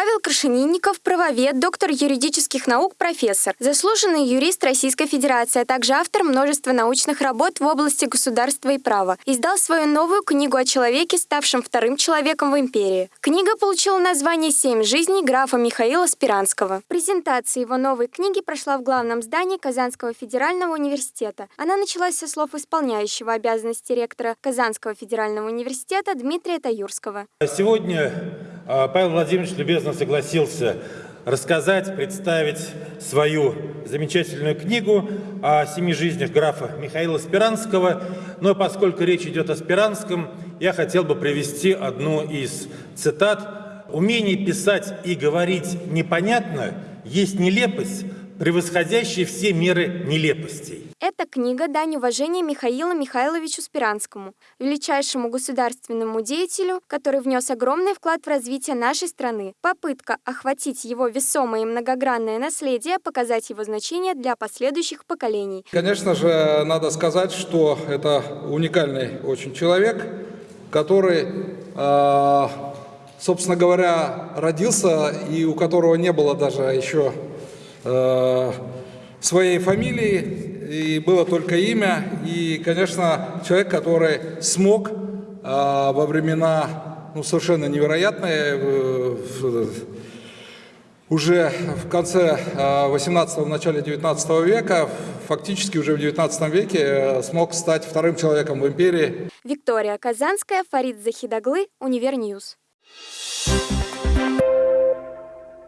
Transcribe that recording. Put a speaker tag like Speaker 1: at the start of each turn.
Speaker 1: Павел Крашенинников – правовед, доктор юридических наук, профессор, заслуженный юрист Российской Федерации, а также автор множества научных работ в области государства и права. Издал свою новую книгу о человеке, ставшем вторым человеком в империи. Книга получила название «Семь жизней графа Михаила Спиранского». Презентация его новой книги прошла в главном здании Казанского федерального университета. Она началась со слов исполняющего обязанности ректора Казанского федерального университета Дмитрия Таюрского.
Speaker 2: Сегодня Павел Владимирович любезно согласился рассказать, представить свою замечательную книгу о семи жизнях графа Михаила Спиранского. Но поскольку речь идет о Спиранском, я хотел бы привести одну из цитат. «Умение писать и говорить непонятно есть нелепость, превосходящая все меры нелепостей».
Speaker 1: Эта книга – дань уважения Михаилу Михайловичу Спиранскому, величайшему государственному деятелю, который внес огромный вклад в развитие нашей страны. Попытка охватить его весомое и многогранное наследие, показать его значение для последующих поколений.
Speaker 3: Конечно же, надо сказать, что это уникальный очень человек, который, э, собственно говоря, родился и у которого не было даже еще своей фамилии, и было только имя. И, конечно, человек, который смог э, во времена ну, совершенно невероятные, э, уже в конце 18-го, начале 19 века, фактически уже в 19 веке э, смог стать вторым человеком в империи.
Speaker 1: Виктория Казанская, Фарид Захидаглы, Univer News. Thank